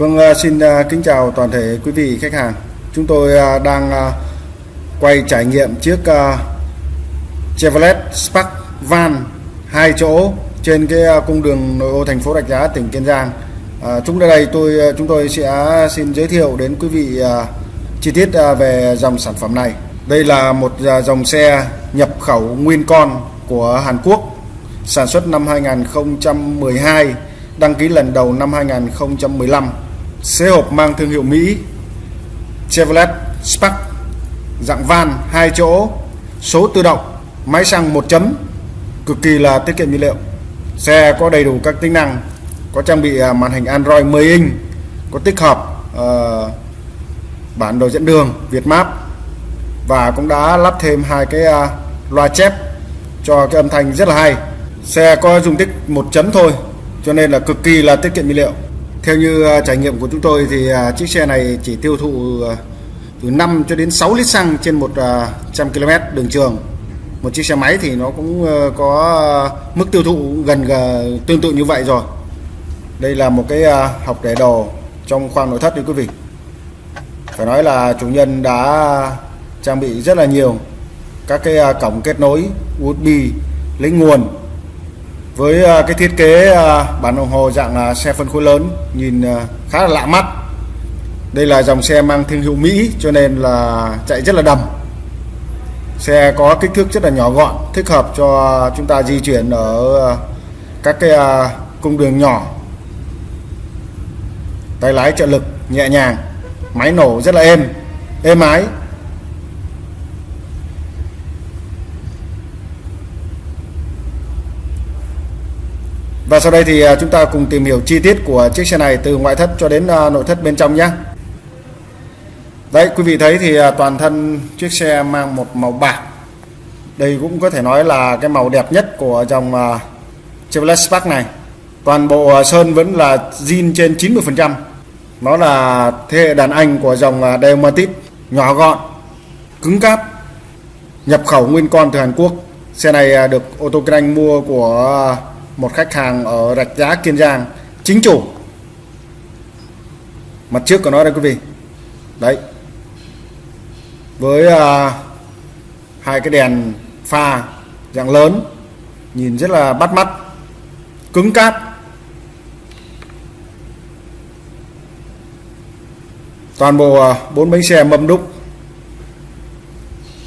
Vâng, à, xin à, kính chào toàn thể quý vị khách hàng. Chúng tôi à, đang quay trải nghiệm chiếc Chevrolet Spark van hai chỗ trên cái cung đường nội ô thành phố Rạch Giá tỉnh Kiên Giang. À, chúng đây tôi chúng tôi sẽ xin giới thiệu đến quý vị chi tiết về dòng sản phẩm này. Đây là một dòng xe nhập khẩu nguyên con của Hàn Quốc sản xuất năm 2012 đăng ký lần đầu năm 2015 Xe hộp mang thương hiệu Mỹ Chevrolet Spark dạng van hai chỗ số tự động máy xăng một chấm cực kỳ là tiết kiệm nhiên liệu. Xe có đầy đủ các tính năng có trang bị à, màn hình Android 10 inch có tích hợp uh, bản đồ dẫn đường Việt Map và cũng đã lắp thêm hai cái uh, loa chép cho cái âm thanh rất là hay. Xe có dung tích một chấm thôi cho nên là cực kỳ là tiết kiệm nhiên liệu theo như ờ, trải nghiệm của chúng tôi thì ờ, chiếc xe này chỉ tiêu thụ ờ, từ 5 cho đến 6 lít xăng trên 100 km đường trường. Một chiếc xe máy thì nó cũng có mức tiêu thụ gần tương tự như vậy rồi. Đây là một cái học để đồ trong khoang nội thất đấy quý vị. Phải nói là chủ nhân đã trang bị rất là nhiều các cái cổng kết nối USB lấy nguồn với à, cái thiết kế à, bản đồng hồ dạng à, xe phân khối lớn nhìn khá là lạ mắt. Đây là dòng xe mang thương hiệu Mỹ cho nên là chạy rất là đầm. Xe có kích thước rất là nhỏ gọn, thích hợp cho chúng ta di chuyển ở các cái cung đường nhỏ. Tay lái trợ lực, nhẹ nhàng, máy nổ rất là êm êm ái. Và sau đây thì à, chúng ta cùng tìm hiểu chi tiết của chiếc xe này từ ngoại thất cho đến à, nội thất bên trong nhé. Đấy quý vị thấy thì à, toàn thân chiếc xe mang một màu bạc. Đây cũng có thể nói là cái màu đẹp nhất của dòng Chevrolet Spark này. Toàn bộ sơn vẫn là zin trên 90%. Nó là thế hệ đàn anh của dòng Delmatic, nhỏ gọn, cứng cáp, nhập khẩu nguyên con từ Hàn Quốc. Xe này được ô tô kinh anh mua của một khách hàng ở Rạch Giá Kiên Giang chính chủ. Mặt trước của nó đây quý vị. Đấy. Với uh, hai cái đèn pha dạng lớn nhìn rất là bắt mắt cứng cáp. Toàn bộ uh, bốn bánh xe mâm đúc.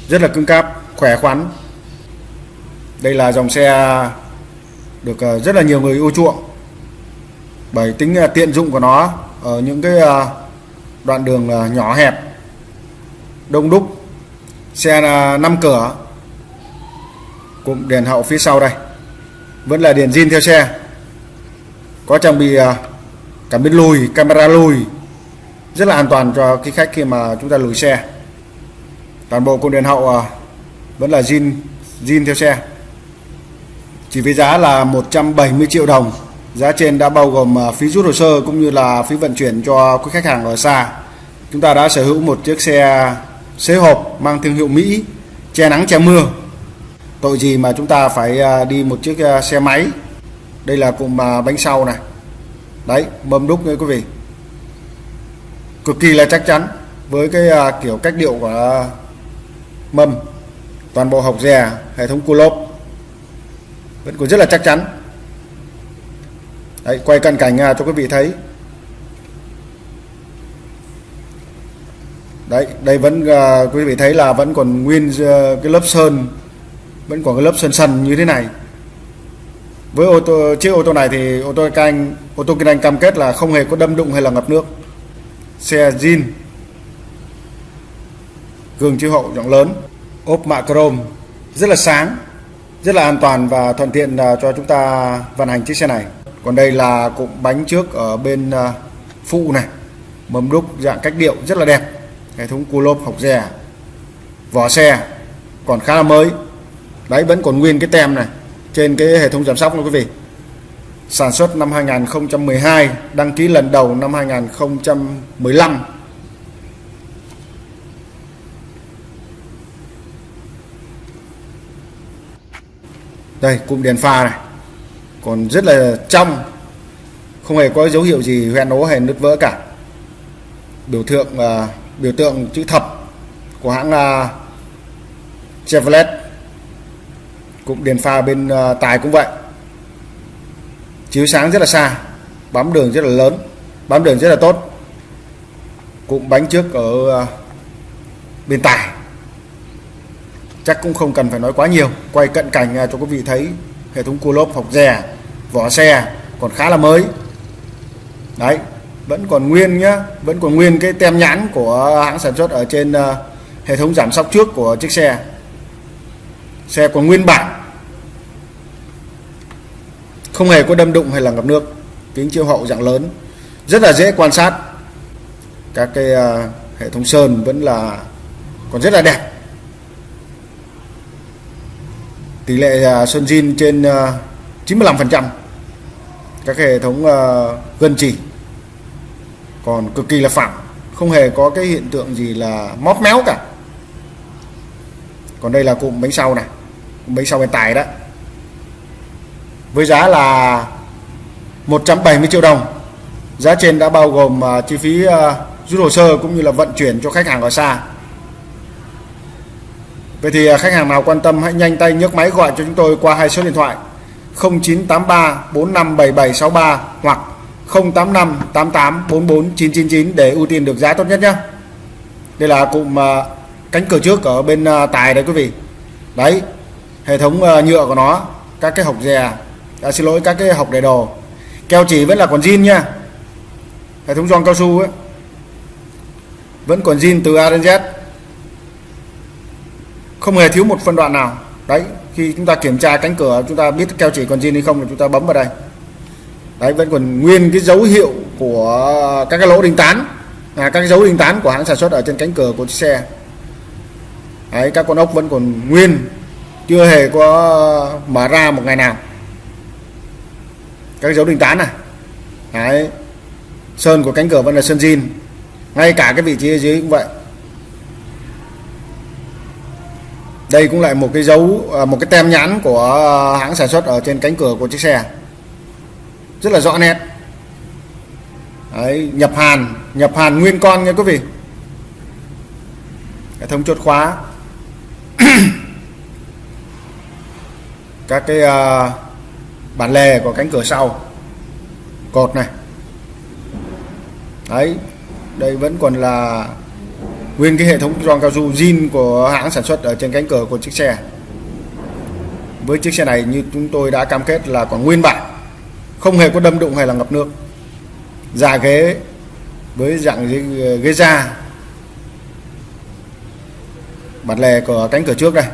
Rất là cứng cáp khỏe khoắn. Đây là dòng xe được ờ, rất là nhiều người ưa chuộng. Bởi tính ờ, tiện dụng của nó ở những cái ờ, đoạn đường nhỏ hẹp, đông đúc, xe là 5 cửa, cụm đèn hậu phía sau đây, vẫn là đèn zin theo xe. Có trang bị cảm biến lùi, camera lùi, rất là an toàn cho cái khách khi mà chúng ta lùi xe. Toàn bộ cụm đèn hậu vẫn là zin zin theo xe chỉ với giá là 170 triệu đồng. Giá trên đã bao gồm à, phí rút hồ sơ cũng như là phí vận chuyển cho quý khách hàng ở xa. Chúng ta đã sở hữu một chiếc xe xế hộp mang thương hiệu Mỹ, che nắng che mưa. Tội gì mà chúng ta phải à, đi một chiếc à, xe máy? Đây là cụm bánh sau này. Đấy mâm đúc nha quý vị. Cực kỳ là chắc chắn với cái kiểu cách điệu của mâm. Toàn bộ hộc dè, hệ thống cua lốp vẫn còn rất là chắc chắn. Đấy, quay cận cảnh cho quý vị thấy. Đấy đây vẫn uh, quý vị thấy là vẫn còn nguyên uh, cái lớp sơn vẫn còn cái lớp sơn sần như thế này. Với ô tô chiếc ô tô này thì ô tô canh ô tô kinh anh cam kết là không hề có đâm đụng hay là ngập nước. Xe zin. Gương chiếu hậu rộng lớn. Ốp mạ chrome rất là sáng rất là an toàn và thuận tiện à, cho chúng ta vận hành chiếc xe này. Còn đây là cụm bánh trước ở bên à, phụ này. Mâm đúc dạng cách điệu rất là đẹp. Hệ thống cua lốp học rè vỏ xe còn khá là mới. Đấy, vẫn còn nguyên cái tem này trên cái hệ thống giảm sóc nha quý vị. Sản xuất năm 2012 đăng ký lần đầu năm 2015 đây cụm đèn pha này. Còn rất là trong không hề có dấu hiệu gì hoen ố hay nứt vỡ cả. Biểu tượng uh, biểu tượng chữ thập của hãng uh, Chevrolet. Cụm đèn pha bên uh, tài cũng vậy. Chiếu sáng rất là xa bám đường rất là lớn bám đường rất là tốt. Cụm bánh trước ở uh, bên tài chắc cũng không cần phải nói quá nhiều. Quay cận cảnh à, cho quý vị thấy hệ thống cua lốp học rè vỏ xe còn khá là mới. Đấy vẫn còn nguyên nhá vẫn còn nguyên cái tem nhãn của hãng sản xuất ở trên uh, hệ thống giảm sóc trước của chiếc xe. Xe còn nguyên bản. Không hề có đâm đụng hay là ngập nước. Kính chiếu hậu dạng lớn. Rất là dễ quan sát. Các cái uh, hệ thống sơn vẫn là còn rất là đẹp. Tỷ lệ à, sơn zin trên à, 95% các hệ thống à, gân chỉ. Còn cực kỳ là phẳng không hề có cái hiện tượng gì là móp méo cả. Còn đây là cụm bánh sau này. Cụm bánh sau bên tài đó. Với giá là 170 triệu đồng. Giá trên đã bao gồm chi phí rút hồ sơ cũng như là vận chuyển cho khách hàng ở xa. Vậy thì à, khách hàng nào quan tâm hãy nhanh tay nhấc máy gọi cho chúng tôi qua hai số điện thoại 0983 457763 hoặc 085 88 44 999 để ưu tiên được giá tốt nhất nhé. Đây là cụm à, cánh cửa trước ở bên à, tài đấy quý vị. Đấy, hệ thống nhựa của nó, các cái hộc dè, à, xin lỗi các cái hộc để đồ. Keo chỉ vẫn là còn zin nha. Hệ thống gioăng cao su ấy. Vẫn còn zin từ A đến Z. Không hề thiếu một phân đoạn nào. Đấy, khi chúng ta kiểm tra cánh cửa chúng ta biết keo chỉ còn zin hay không thì chúng ta bấm vào đây. Đấy vẫn còn nguyên cái dấu hiệu của các cái lỗ đinh tán. Là các cái dấu đinh tán của hãng sản xuất ở trên cánh cửa của chiếc xe. Đấy các con ốc vẫn còn nguyên chưa hề có mở ra một ngày nào. Các dấu đinh tán này đấy sơn của cánh cửa vẫn là sơn zin. Ngay cả cái vị trí ở dưới cũng vậy. Đây cũng lại một cái dấu à, một cái tem nhãn của à, hãng sản xuất ở trên cánh cửa của chiếc xe. Rất là rõ nét. Đấy, nhập hàn nhập hàn nguyên con nha quý vị. Hệ thống chốt khóa. Các cái uh, bản lề của cánh cửa sau. Cột này. Đấy đây vẫn còn là nguyên cái hệ thống gioăng cao su zin của hãng sản xuất ở trên cánh cửa của chiếc xe. Với chiếc xe này như chúng tôi đã cam kết là còn nguyên bản không hề có đâm đụng hay là ngập nước. Da ghế với dạng ghế, ghế da bản lề của cánh cửa trước đây.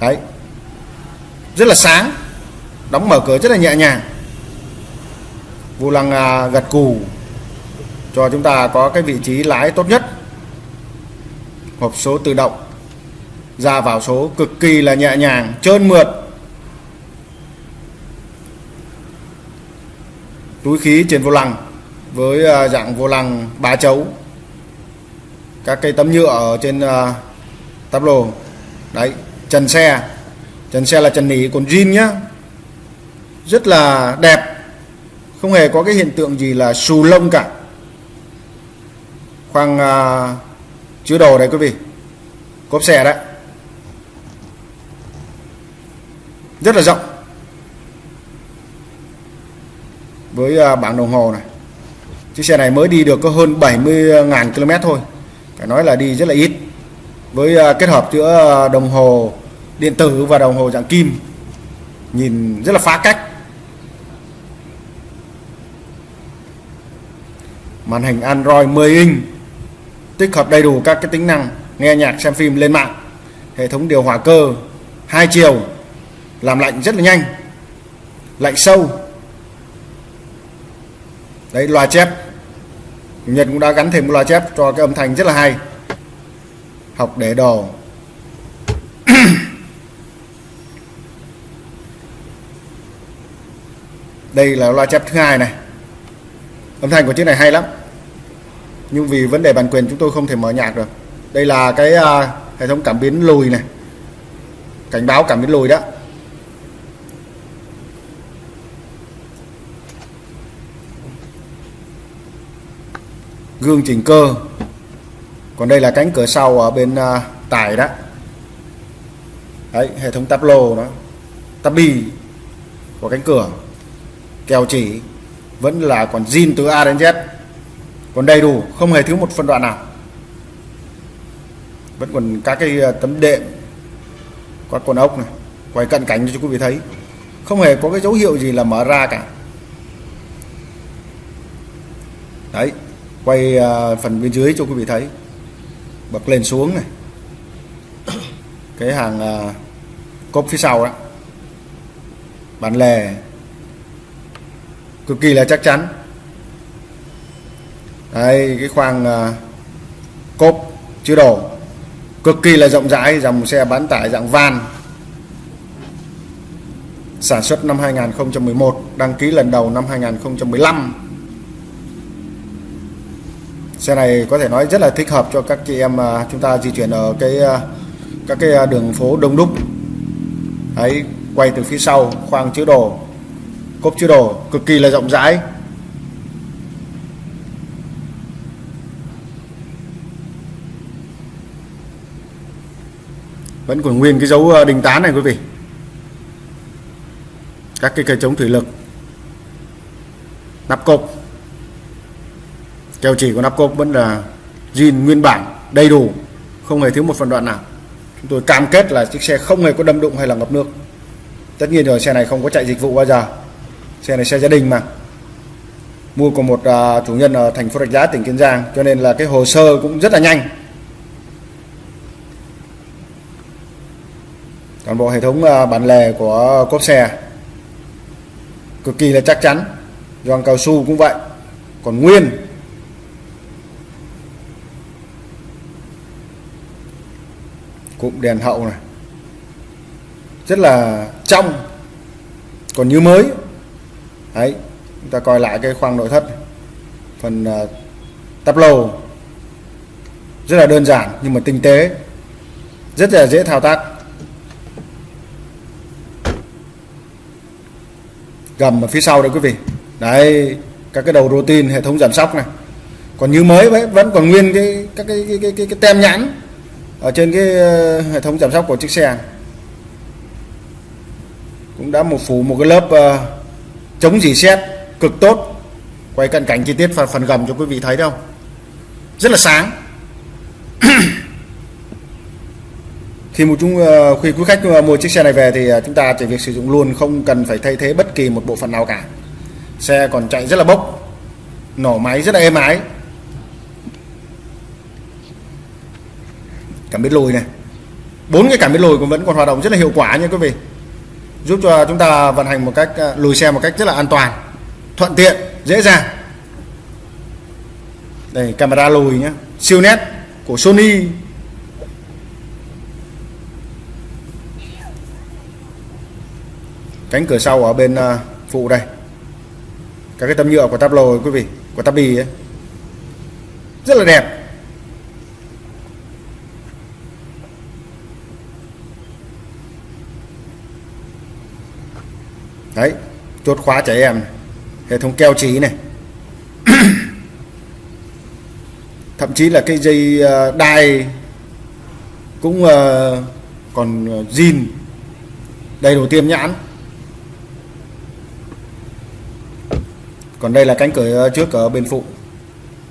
Đấy. Rất là sáng đóng mở cửa rất là nhẹ nhàng. Vô lăng à, gật cù cho chúng ta có cái vị trí lái tốt nhất hộp số tự động. Ra vào số cực kỳ là nhẹ nhàng trơn mượt. Túi khí trên vô lăng với à, dạng vô lăng ba chấu. Các cây tấm nhựa ở trên à, uh, tắp lô. Đấy trần xe. Trần xe là trần nỉ còn zin nhá. Rất là đẹp. Không hề có cái hiện tượng gì là xù lông cả. Khoang à, chứa đồ đấy quý vị. Cốp xe đấy. Rất là rộng. Với à, bảng đồng hồ này. Chiếc xe này mới đi được có hơn 70.000 km thôi. Phải nói là đi rất là ít. Với à, kết hợp giữa à, đồng hồ điện tử và đồng hồ dạng kim, nhìn rất là phá cách. Màn hình Android 10 inch tích hợp đầy đủ các cái tính năng, nghe nhạc, xem phim lên mạng. Hệ thống điều hòa cơ, hai chiều, làm lạnh rất là nhanh, lạnh sâu. Đấy, loa chép. Nhật cũng đã gắn thêm một loa chép cho cái âm thanh rất là hay. Học để đồ. Đây là loa chép thứ hai này. Âm thanh của chiếc này hay lắm nhưng vì vấn đề bản quyền chúng tôi không thể mở nhạc được. Đây là cái uh, hệ thống cảm biến lùi này. Cảnh báo cảm biến lùi đó. Gương chỉnh cơ. Còn đây là cánh cửa sau ở bên uh, tải đó. Đấy hệ thống tắp lô nó. Tắp bi của cánh cửa. Kèo chỉ. Vẫn là còn zin từ A đến Z còn đầy đủ, không hề thiếu một phân đoạn nào. Vẫn còn các cái ờ, tấm đệm các con ốc này quay cận cảnh cho quý vị thấy. Không hề có cái dấu hiệu gì là mở ra cả. Đấy, quay ờ, phần bên dưới cho quý vị thấy. Bật lên xuống này. Cái hàng ờ, cốp phía sau đó. Bản lề. Cực kỳ là chắc chắn đây cái khoang uh, cốp chứa đồ. Cực kỳ là rộng rãi dòng xe bán tải dạng van. Sản xuất năm 2011 đăng ký lần đầu năm 2015 xe này có thể nói rất là thích hợp cho các chị em mà chúng ta di chuyển ở cái uh, các cái à, đường phố đông đúc. Ấy quay từ phía sau khoang chứa đồ cốp chứa đồ cực kỳ là rộng rãi. Vẫn còn nguyên cái dấu ờ, đình tán này quý vị. Các cái cây chống thủy lực. Nắp cộp keo chỉ của nắp cộp vẫn là zin nguyên bản đầy đủ. Không hề thiếu một phần đoạn nào. Chúng tôi cam kết là chiếc xe không hề có đâm đụng hay là ngập nước. Tất nhiên rồi xe này không có chạy dịch vụ bao giờ. Xe này xe gia đình mà. Mua của một uh, chủ nhân ở thành phố Rạch Giá tỉnh Kiên Giang. Cho nên là cái hồ sơ cũng rất là nhanh. Toàn bộ hệ thống à, bản lề của cốp xe cực kỳ là chắc chắn gioăng cao su cũng vậy. Còn nguyên cụm đèn hậu này rất là trong còn như mới. Đấy chúng ta coi lại cái khoang nội thất phần uh, tắp lầu rất là đơn giản nhưng mà tinh tế rất là dễ thao tác. Gầm ở phía sau đây quý vị. Đấy các cái đầu routine hệ thống giảm sóc này. Còn như mới vẫn vẫn còn nguyên cái các cái cái, cái, cái, cái tem nhãn ở trên cái ờ, hệ thống giảm sóc của chiếc xe. Cũng đã một phủ một cái lớp uh, chống dỉ xét cực tốt. Quay cận cảnh chi tiết phần phần gầm cho quý vị thấy đâu. Rất là sáng. khi một chúng ờ, khi quý khách ờ, mua chiếc xe này về thì ờ, chúng ta chỉ việc sử dụng luôn, không cần phải thay thế bất kỳ một bộ phận nào cả. Xe còn chạy rất là bốc, nổ máy rất là êm ái. Cảm biến lùi này. Bốn cái cảm biến lùi cũng vẫn còn hoạt động rất là hiệu quả nha quý vị. Giúp cho chúng ta vận hành một cách lùi xe một cách rất là an toàn, thuận tiện, dễ dàng. Đây, camera lùi nhé siêu nét của Sony cánh cửa sau ở bên ờ, phụ đây. Các cái tấm nhựa của tắp lồi quý vị, của tắp bì ấy. Rất là đẹp. Đấy, chốt khóa trẻ em hệ thống keo trí này. Thậm chí là cái dây ờ, đai cũng ờ, còn zin, đầy đủ tiêm nhãn. Còn đây là cánh cửa ờ, trước ở bên phụ.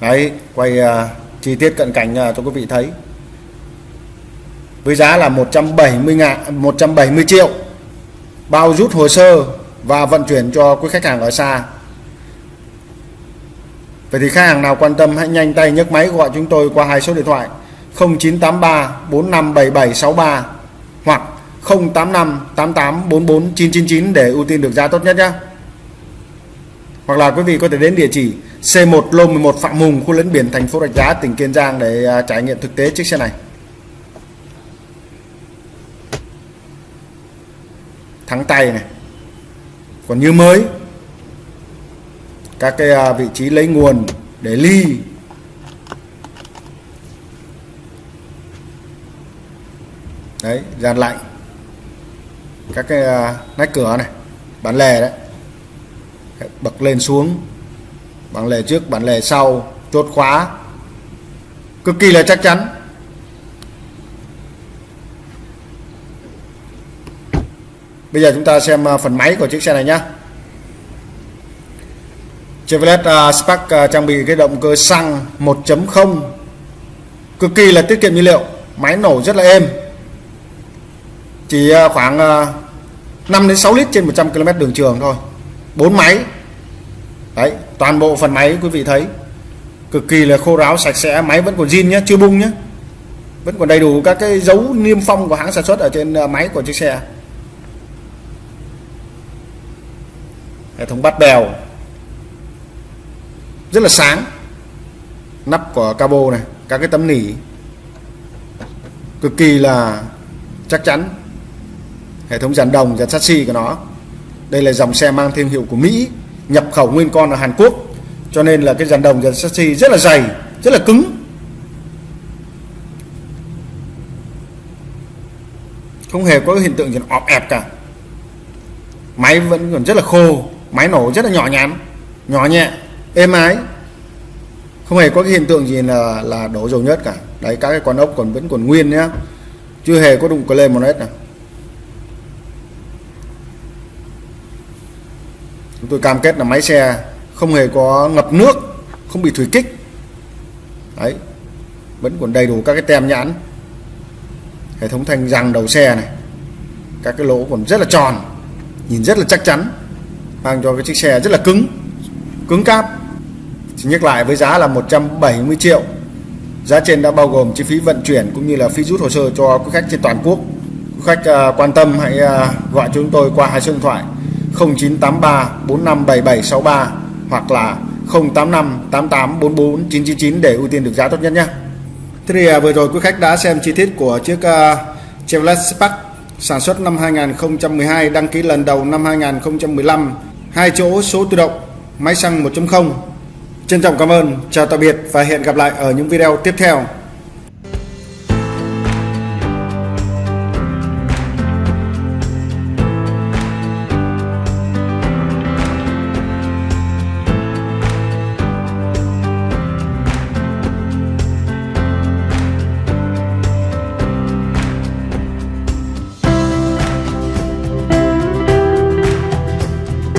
Đấy quay uh, chi tiết cận cảnh uh, cho quý vị thấy. Với giá là 170 ngàn 170 triệu. Bao rút hồ sơ và vận chuyển cho quý khách hàng ở xa. Vậy thì khách hàng nào quan tâm hãy nhanh tay nhấc máy gọi chúng tôi qua hai số điện thoại. 0983 457763 hoặc 085 88 44 999 để ưu tiên được giá tốt nhất nhé. Hoặc là quý vị có thể đến địa chỉ C1 Lô 11 Phạm Hùng, khu lấn biển thành phố Rạch Giá, tỉnh Kiên Giang để à, trải nghiệm thực tế chiếc xe này. Thắng tay này. Còn như mới các cái à, vị trí lấy nguồn để ly. Đấy dàn lạnh các cái à, nách cửa này bản lề đấy bật lên xuống. Bản lề trước bản lề sau chốt khóa. Cực kỳ là chắc chắn. Bây giờ chúng ta xem à, phần máy của chiếc xe này nhé Chevrolet uh, Spark uh, trang bị cái động cơ xăng 1.0 cực kỳ là tiết kiệm nhiên liệu. Máy nổ rất là êm. Chỉ uh, khoảng uh, 5 đến 6 lít trên 100 km đường trường thôi. Bốn máy đấy, toàn bộ phần máy, quý vị thấy. Cực kỳ là khô ráo, sạch sẽ, máy vẫn còn zin nhé chưa bung nhé vẫn còn đầy đủ các cái dấu niêm phong của hãng sản xuất ở trên à, máy của chiếc xe. Hệ thống bắt bèo. Rất là sáng. Nắp của cabo này, các cái tấm nỉ. Cực kỳ là chắc chắn. Hệ thống dàn đồng, dàn chassis của nó. Đây là dòng xe mang thương hiệu của Mỹ nhập khẩu nguyên con ở Hàn Quốc. Cho nên là cái dàn đồng dàn chassis rất là dày, rất là cứng. Không hề có hiện tượng gì ọp ẹp cả. Máy vẫn còn rất là khô, máy nổ rất là nhỏ nhắn, nhỏ nhẹ, êm ái. Không hề có cái hiện tượng gì là là đổ dầu nhất cả. Đấy, các cái con ốc còn vẫn còn nguyên nhá. Chưa hề có đụng cờ lên một hết nào. Chúng tôi cam kết là máy xe không hề có ngập nước không bị thủy kích. Đấy vẫn còn đầy đủ các cái tem nhãn hệ thống thanh răng đầu xe này các cái lỗ còn rất là tròn nhìn rất là chắc chắn mang cho cái chiếc xe rất là cứng cứng cáp. Chỉ nhắc lại với giá là 170 triệu. Giá trên đã bao gồm chi phí vận chuyển cũng như là phí rút hồ sơ cho quý khách trên toàn quốc. Quý khách uh, quan tâm hãy uh, gọi chúng tôi qua hai số điện thoại. 0983 457763 hoặc là 085 88 44 999 để ưu tiên được giá tốt nhất nhé. Thế thì uh, vừa rồi quý khách đã xem chi tiết của chiếc uh, Chevrolet Spark sản xuất năm 2012 đăng ký lần đầu năm 2015 hai chỗ số tự động máy xăng 1.0 trân trọng cảm ơn chào tạm biệt và hẹn gặp lại ở những video tiếp theo.